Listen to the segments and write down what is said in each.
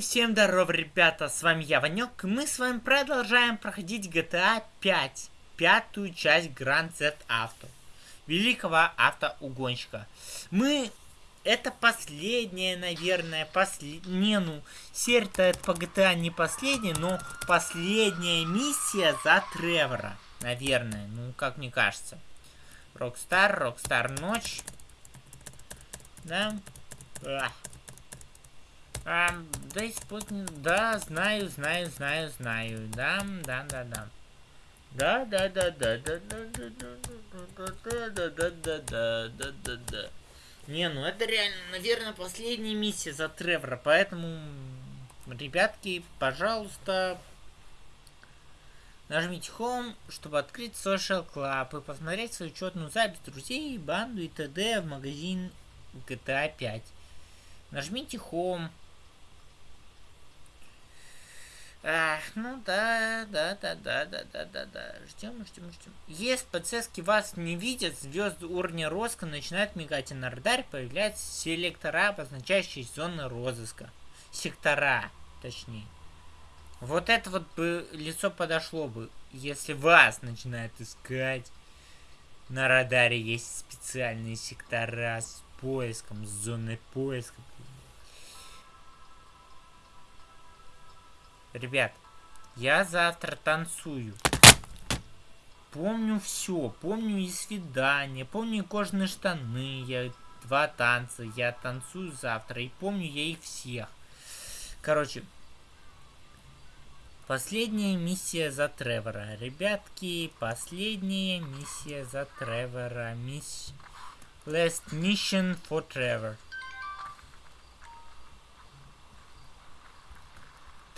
Всем здорова, ребята, с вами я, Ванек, и мы с вами продолжаем проходить GTA 5, пятую часть Grand Theft Auto, великого автоугонщика. Мы, это последняя, наверное, после... не, ну, серия-то по GTA не последняя, но последняя миссия за Тревора, наверное, ну, как мне кажется. Rockstar, Rockstar North, да, Ах. А, да, спутник, да, знаю, знаю, знаю, знаю, да, да, да, да. Да, да, да, да, да, да, да, да, да, да, да, да, да, да, да, да. Не, ну это реально, наверное, последняя миссия за Тревора, поэтому, ребятки, пожалуйста, нажмите Home, чтобы открыть Social Club и посмотреть свою учетную запись друзей, банду и т.д. в магазин GTA 5. Нажмите Home. Ах, ну да, да, да, да, да, да, да, да. Ждем, ждем, ждем. Если полицейские вас не видят, звезды уровня розыска начинают мигать, и на радаре появляются селектора, обозначающие зоны розыска. Сектора, точнее. Вот это вот бы лицо подошло бы, если вас начинают искать. На радаре есть специальные сектора с поиском, с зоной поиска. Ребят, я завтра танцую. Помню все. Помню и свидание. Помню и кожаные штаны. Я два танца. Я танцую завтра. И помню я их всех. Короче. Последняя миссия за Тревора. Ребятки, последняя миссия за Тревора. Мисс... Last mission for Trevor.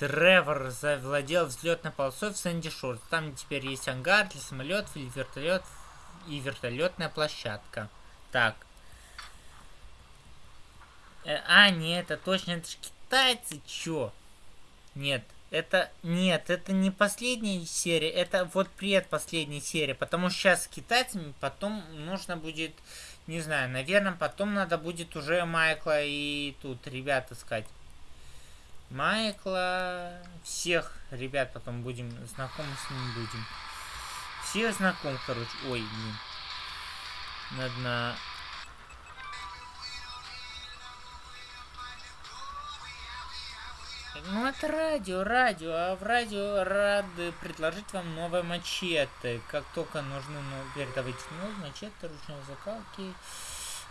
Тревор завладел взлетной полосой в Сэнди Шор. Там теперь есть ангар для самолетов или вертолет и вертолетная площадка. Так. Э, а, нет, это точно, это же китайцы, чё? Нет, это, нет, это не последняя серия, это вот предпоследняя серия, потому что сейчас с китайцами потом нужно будет, не знаю, наверное, потом надо будет уже Майкла и тут ребят искать. Майкла, всех ребят потом будем, знакомы с ним будем. Всех знаком, короче. Ой, блин. Надо на... Ну это радио, радио, а в радио рады предложить вам новое мачете. Как только нужны, ну, передавайте мачете, ручной закалки.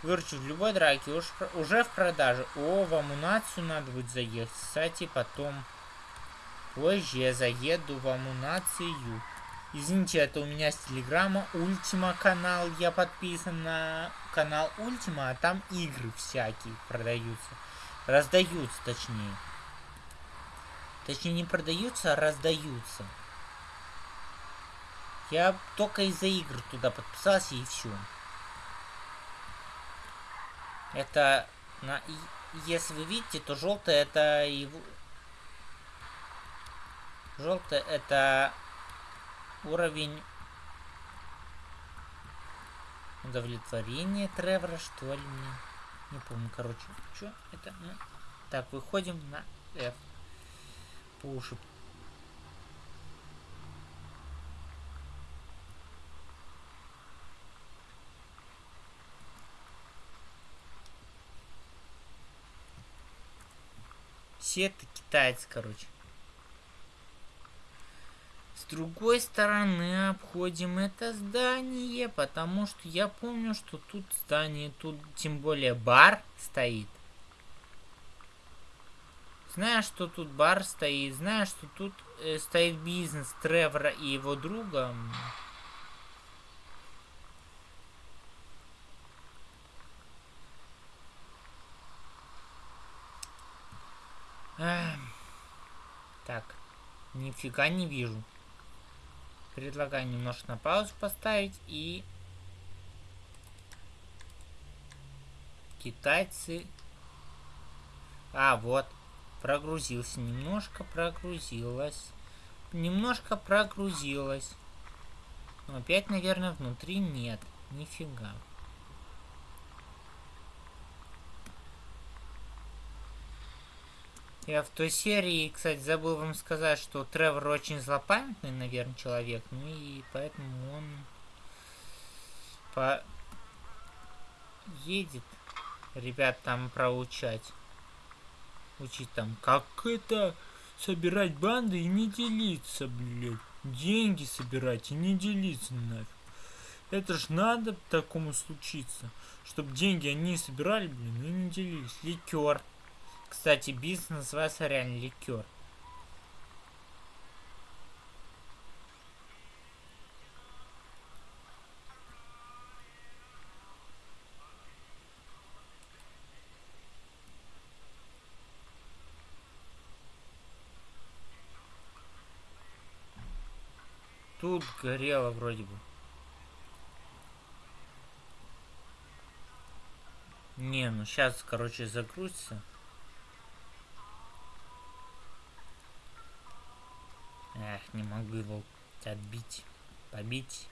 Выручу в любой драке. Уж, уже в продаже. О, в амунацию надо будет заехать. Кстати, потом позже я заеду в амунацию. Извините, это у меня с телеграмма Ультима канал. Я подписан на канал Ультима, а там игры всякие продаются. Раздаются, точнее. Точнее, не продаются, а раздаются. Я только из-за игр туда подписался и все. Это, на, если вы видите, то желтое это его... Желтое это уровень удовлетворения Тревора, что ли, мне. Не помню, короче. Что это? Ну, так, выходим на F. По это китайцы, короче. С другой стороны обходим это здание, потому что я помню, что тут здание, тут тем более бар стоит. Знаю, что тут бар стоит, знаю, что тут э, стоит бизнес Тревора и его друга. Так, нифига не вижу. Предлагаю немножко на паузу поставить и... Китайцы... А, вот. Прогрузился. Немножко прогрузилось. Немножко прогрузилось. Но опять, наверное, внутри нет. Нифига. Я в той серии, кстати, забыл вам сказать, что Тревор очень злопамятный, наверное, человек. Ну и поэтому он по... едет ребят там проучать. Учить там, как это собирать банды и не делиться, блядь. Деньги собирать и не делиться нафиг. Это ж надо такому случиться. Чтобы деньги они собирали, блин, и не делились. Ликер. Кстати, бизнес называется реально ликер. Тут горело вроде бы. Не, ну сейчас, короче, загрузится. Не могу его отбить, побить.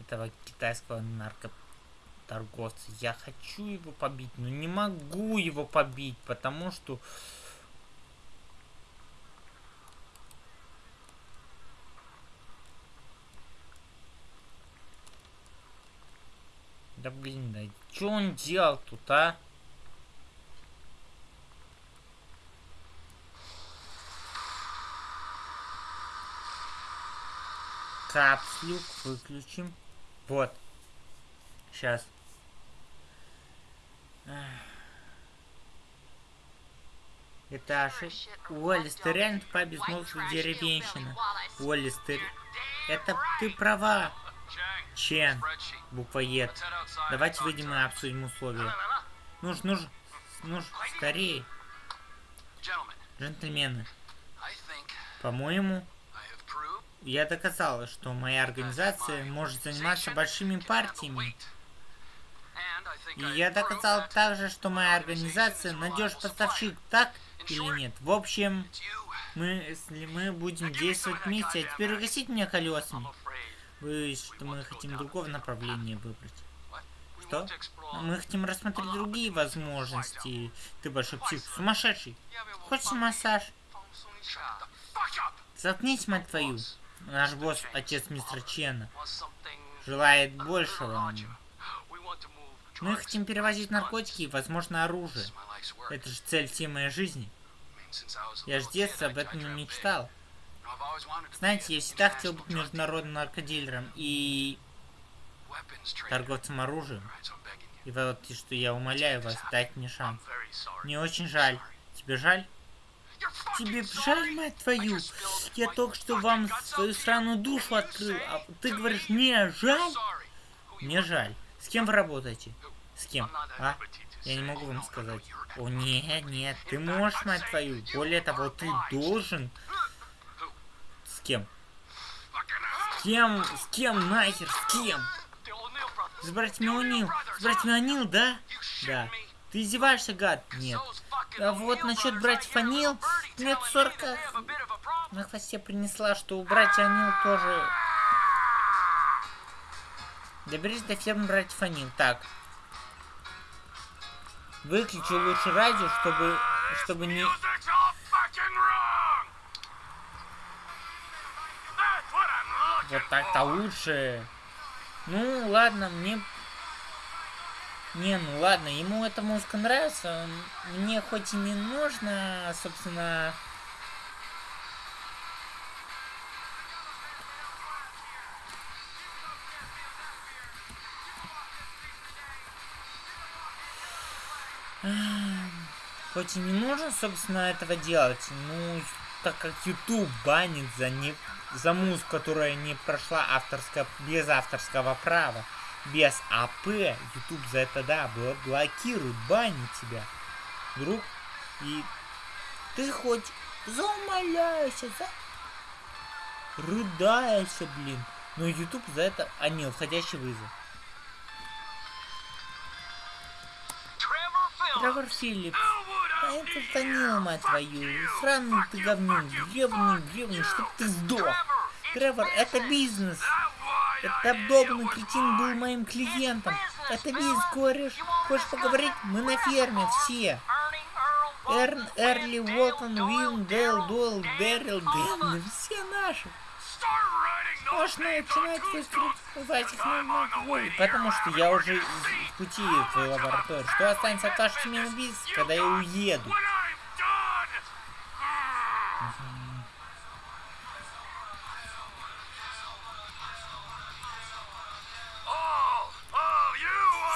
Этого китайского наркоторговца. Я хочу его побить, но не могу его побить, потому что Да блин, да что он делал тут, а? Капслюк выключим. Вот. Сейчас. Ошибка. Уоллес, ты реально тупая безмозглая деревенщина. Уоллес, ты... Это ты права. Чен. Буквоед. Давайте выйдем и обсудим условия. Нужно, нужно, нужно, скорее. Джентльмены. По-моему, я доказала, что моя организация может заниматься большими партиями. И я доказал также, что моя организация надежный поставщик, так или нет? В общем, мы, если мы будем действовать вместе, а теперь угостить меня колесами. Вы, что мы хотим другого направления выбрать. Что? Мы хотим рассмотреть другие возможности. Ты большой псих. Сумасшедший. Хочешь массаж? Заткнись, мать твою. Наш босс, отец мистера Чена, желает большего. Мы хотим перевозить наркотики и, возможно, оружие. Это же цель всей моей жизни. Я с детства об этом не мечтал. Знаете, я всегда хотел быть международным наркодилером и торговцем оружием. И вот что я умоляю вас, дать мне шанс. Мне очень жаль. Тебе жаль? Тебе жаль, мать твою? Я только что вам свою странную душу открыл, а ты говоришь, мне жаль? Мне жаль. С кем вы работаете? С кем? А? Я не могу вам сказать. О, нет, нет, ты можешь, мать твою. Более того, ты должен кем? С кем? С кем нахер? С кем? С братьями О'Нил? С братьями О'Нил, да? Да. Ты издеваешься, гад? Нет. А вот насчет братьев О'Нил, нет, сорка на хвосте принесла, что у братья О'Нил тоже... Доберись до фермы братьев О'Нил. Так. Выключи лучше радио, чтобы, чтобы не... Вот так-то лучше. Ну, ладно, мне... Не, ну ладно, ему эта музыка нравится. Мне хоть и не нужно, собственно... Хоть и не нужно, собственно, этого делать, ну, так как YouTube банит за не за музыку, которая не прошла авторское, без авторского права, без АП, YouTube за это, да, блокирует, банит тебя. Друг, и ты хоть заумоляйся, за... рыдайся, блин. Но YouTube за это... А, нет, входящий вызов. Тревор Филлипс. А это Танил, мать твою. Сраный ты говнюк. Гребный, гребный, чтоб ты сдох. Тревор, это бизнес. Это обдолбанный кретин был моим клиентом. Это бизнес, кореш. Хочешь поговорить? Мы на ферме, все. Эрн, Эрли, Уолтон, Уилм, Дейл, Дуэлл, Дэрил, Дэн, все наши. Можно начинать выступать их на потому что я уже в пути в твою лабораторию. Что останется от ваших семейных убийц, когда я уеду?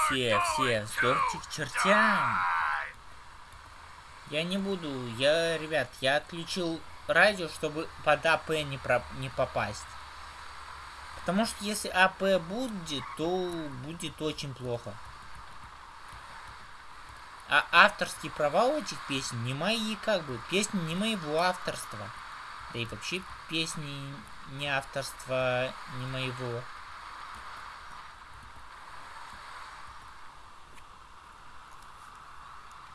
Все, все, сдохните к чертям. Я не буду, я, ребят, я отключил радио, чтобы под АП не, про, не попасть. Потому что если АП будет, то будет очень плохо. А авторские права у этих песен не мои, как бы. Песни не моего авторства. Да и вообще песни не авторства не моего.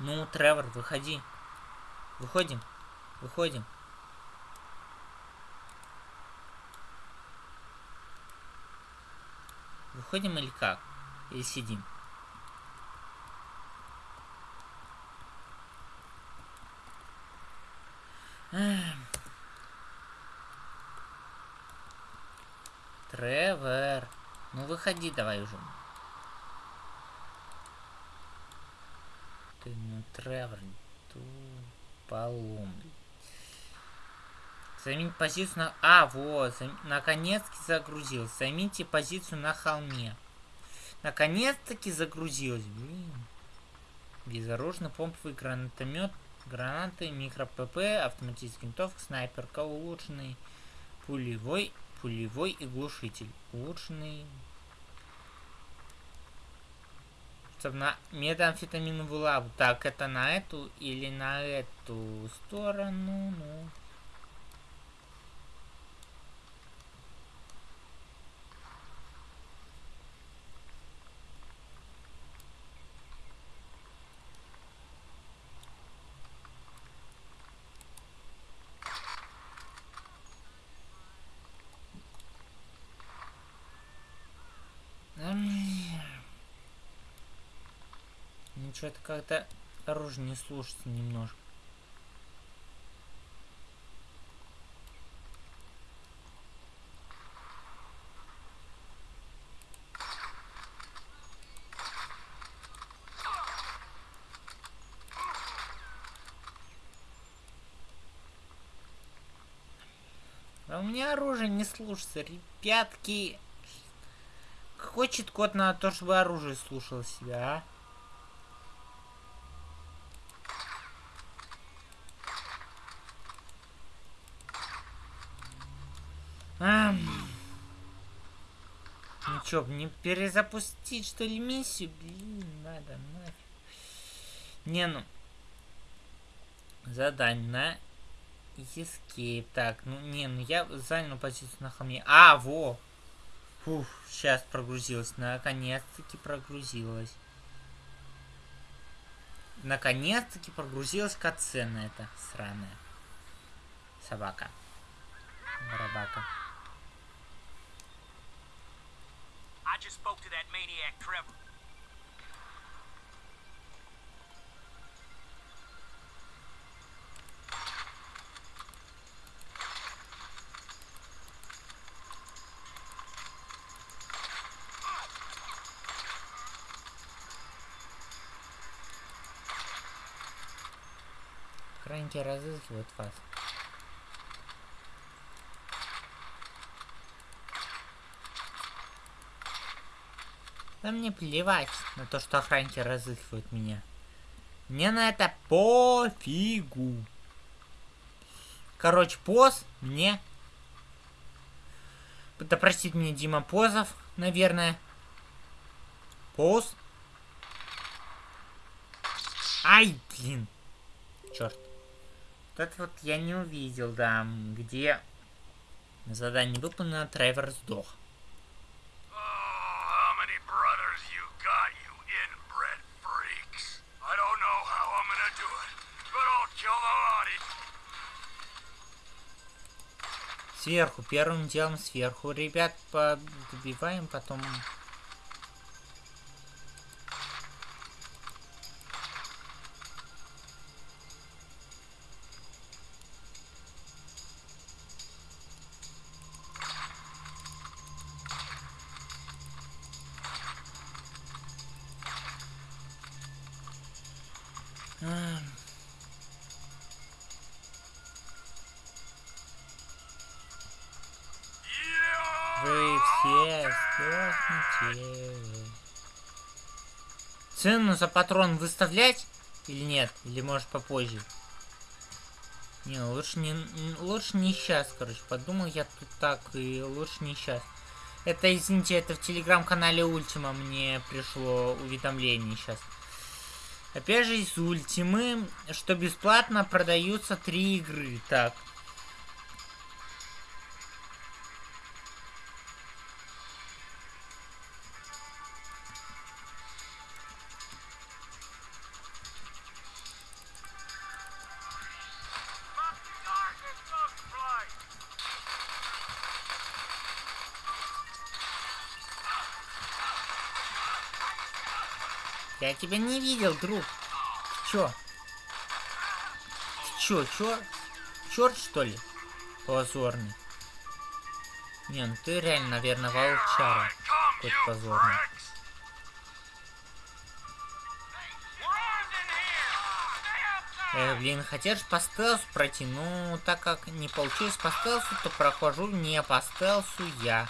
Ну, Тревор, выходи. Выходим. Выходим. Выходим или как? Или сидим? Тревор. Ну выходи давай уже. Ну Тревор. Полом. Займите позицию на... А, вот, зам... наконец-таки загрузился. Займите позицию на холме. Наконец-таки загрузилась, блин. Безоружный помповый гранатомет, гранаты, микро-ПП, автоматический винтовка, снайперка, улучшенный пулевой, пулевой и глушитель. Улучшенный... Чтобы на метамфетаминовую лаву. Так, это на эту или на эту сторону, ну... что-то как-то оружие не слушается немножко. А у меня оружие не слушается, ребятки. Хочет кот на то, чтобы оружие слушало себя, а? Чё, не перезапустить, что ли, миссию? Блин, надо нафиг. Не, ну... Задание на Escape. Так, ну, не, ну я занял позицию на холме. А, во! Фух, сейчас прогрузилась. Наконец-таки прогрузилась. Наконец-таки прогрузилась катсцена эта сраная. Собака. Барабака. I just spoke to that maniac Trevor. Храники разыскивают вас. Да мне плевать на то, что охранники разыскивают меня. Мне на это пофигу. Короче, поз мне... Да простит мне Дима Позов, наверное. Поз. Ай, блин. Черт. Вот это вот я не увидел, да, где задание выполнено, Тревор сдох. Сверху, первым делом сверху. Ребят, подбиваем потом. Um... Цену за патрон выставлять или нет? Или может попозже? Не, лучше не, лучше не сейчас, короче. Подумал я тут так, и лучше не сейчас. Это, извините, это в телеграм-канале Ультима мне пришло уведомление сейчас. Опять же, из Ультимы, что бесплатно продаются три игры. Так, Я тебя не видел, друг. Ты чё? Ты чё, чё? Черт, что ли? Позорный. Не, ну ты реально, наверное, волчара. Какой-то позорный. Э, блин, хотел же по стелсу пройти, ну, так как не получилось по стелсу, то прохожу не по стелсу я.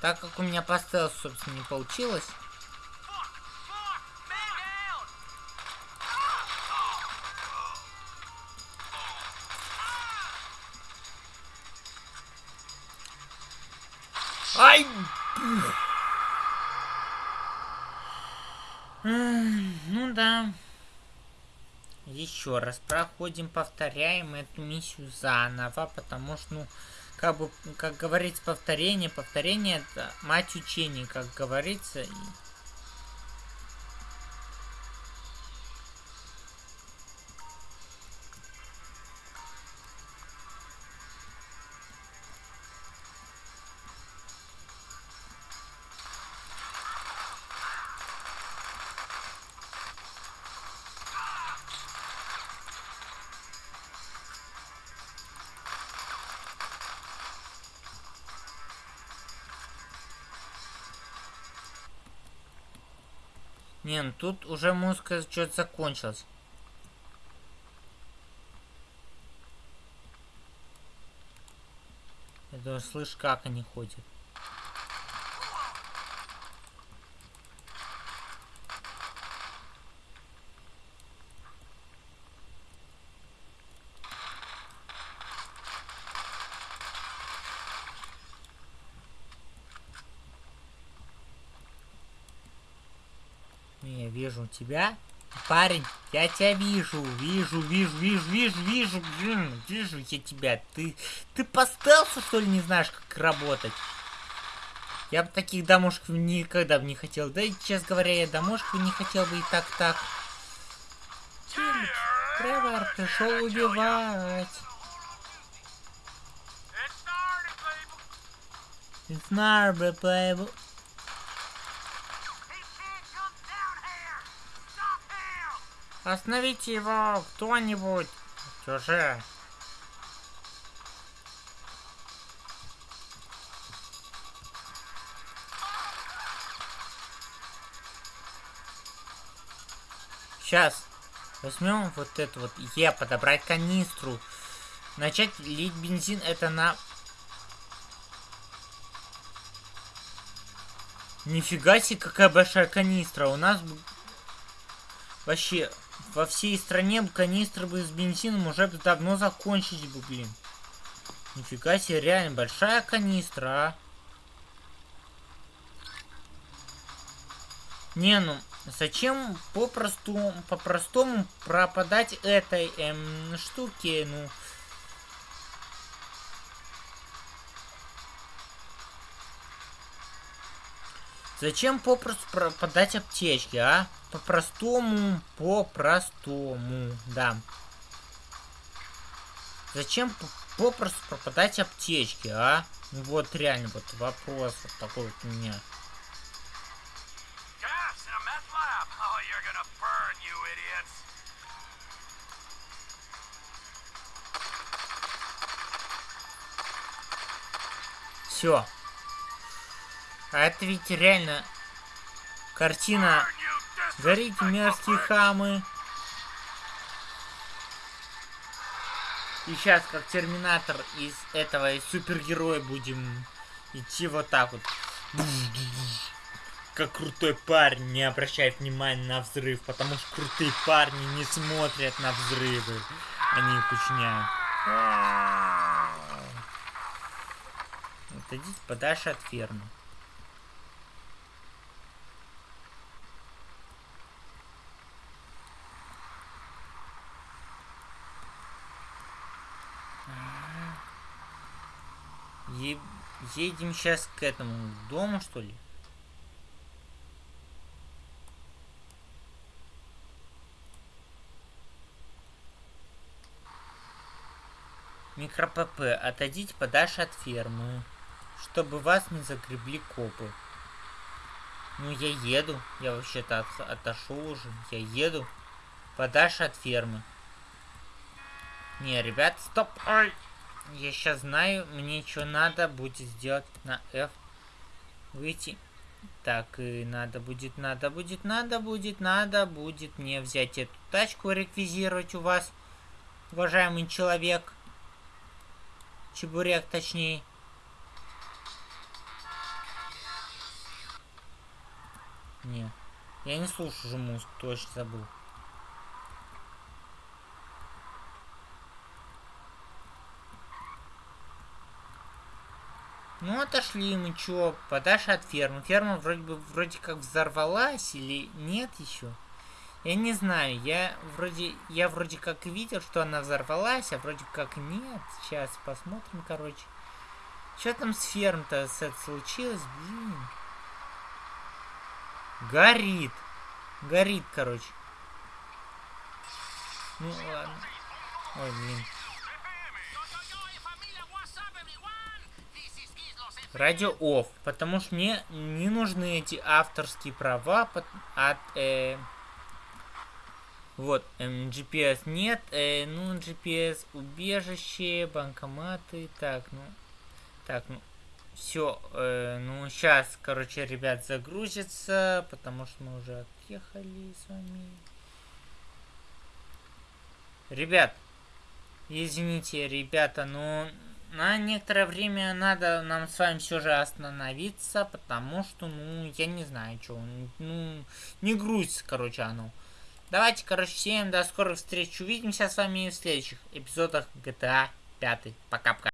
Так как у меня по стелсу, собственно, не получилось, Еще раз проходим, повторяем эту миссию заново, потому что, ну, как бы, как говорится, повторение, повторение это мать учения, как говорится. Не, ну тут уже музыка что-то закончилась. Я даже слышу, как они ходят. Не, вижу тебя. Парень, я тебя вижу, вижу, вижу, вижу, вижу, вижу, блин, вижу я тебя. Ты, ты по стелсу, что ли, не знаешь, как работать? Я бы таких домушек никогда бы не хотел. Да и, честно говоря, я домушек не хотел бы и так-так. Тревор пришел убивать. It's not playable. Остановите его, кто-нибудь. Чужие. Сейчас. Возьмем вот это вот Е, подобрать канистру. Начать лить бензин это на... Нифига себе, какая большая канистра. У нас вообще во всей стране канистры бы с бензином уже давно закончились бы, блин. Нифига себе, реально большая канистра, а. Не, ну, зачем попросту, по-простому пропадать этой эм, штуке, ну... Зачем попросту пропадать аптечки, а? По-простому, по-простому, да. Зачем попросту пропадать аптечки, а? Ну вот реально вот вопрос вот такой вот у меня. Все. А это ведь реально картина Горите, мерзкие хамы. И сейчас, как терминатор из этого из супергероя будем идти вот так вот. Как крутой парень не обращает внимания на взрыв, потому что крутые парни не смотрят на взрывы. Они их учиняют. Отойдите подальше от фермы. Е едем сейчас к этому дому, что ли? Микро-ПП, отойдите подальше от фермы, чтобы вас не загребли копы. Ну, я еду. Я вообще-то от, отошел уже. Я еду подальше от фермы. Не, ребят, стоп. Ой. Я сейчас знаю, мне что надо будет сделать на F. Выйти. Так, и надо будет, надо будет, надо будет, надо будет мне взять эту тачку, реквизировать у вас, уважаемый человек. Чебурек, точнее. Не, я не слушаю же музыку, точно забыл. Ну, отошли мы, чё, подальше от фермы. Ферма вроде бы, вроде как взорвалась или нет еще. Я не знаю, я вроде, я вроде как видел, что она взорвалась, а вроде как нет. Сейчас посмотрим, короче. Что там с ферм-то случилось, блин? Горит. Горит, короче. Ну ладно. Ой, блин. Радио off, потому что мне не нужны эти авторские права от... Э, вот, эм, GPS нет, э, ну, GPS убежище, банкоматы, так, ну, так, ну, все, э, ну, сейчас, короче, ребят, загрузится, потому что мы уже отъехали с вами. Ребят, извините, ребята, но на некоторое время надо нам с вами все же остановиться, потому что, ну, я не знаю, что, ну, не грузится, короче, оно. Давайте, короче, всем до скорых встреч. Увидимся с вами в следующих эпизодах GTA 5. Пока-пока.